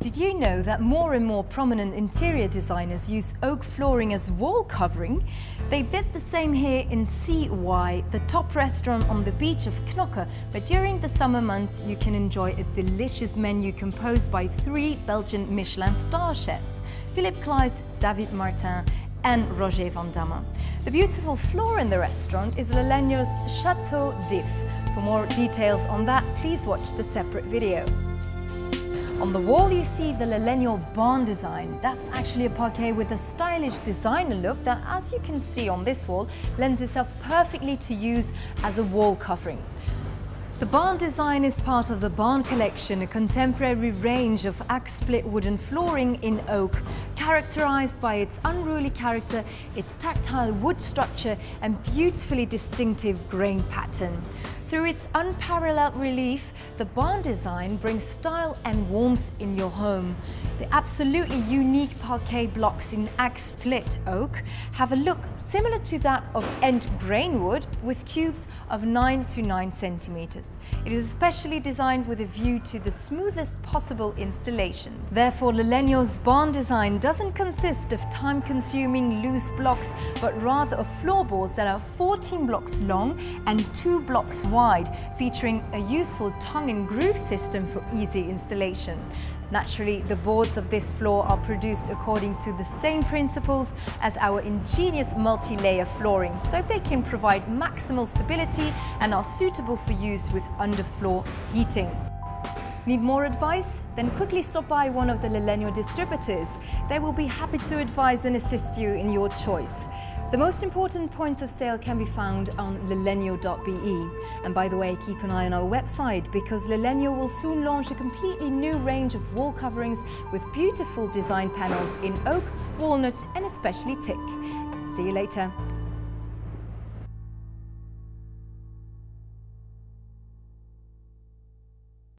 Did you know that more and more prominent interior designers use oak flooring as wall covering? They did the same here in CY, the top restaurant on the beach of Knokke, but during the summer months you can enjoy a delicious menu composed by three Belgian Michelin star chefs, Filip Claeys, David Martin and Roger van Damme. The beautiful floor in the restaurant is Le Legno's Chateau d'If. For more details on that, please watch the separate video. On the wall you see the Le Legno barn design. That's actually a parquet with a stylish designer look that, as you can see on this wall, lends itself perfectly to use as a wall covering. The barn design is part of the Barn Collection, a contemporary range of axe-split wooden flooring in oak, characterized by its unruly character, its tactile wood structure and beautifully distinctive grain pattern. Through its unparalleled relief, the barn design brings style and warmth in your home. The absolutely unique parquet blocks in axe split oak have a look similar to that of end grain wood with cubes of 9 to 9 centimeters. It is especially designed with a view to the smoothest possible installation. Therefore, Le Legno's barn design doesn't consist of time-consuming loose blocks, but rather of floorboards that are 14 blocks long and 2 blocks wide wide, featuring a useful tongue and groove system for easy installation. Naturally, the boards of this floor are produced according to the same principles as our ingenious multi-layer flooring, so they can provide maximal stability and are suitable for use with underfloor heating. Need more advice? Then quickly stop by one of the Le Legno distributors. They will be happy to advise and assist you in your choice. The most important points of sale can be found on lelegno.be. And by the way, keep an eye on our website because Le Legno will soon launch a completely new range of wall coverings with beautiful design panels in oak, walnut and especially teak. See you later.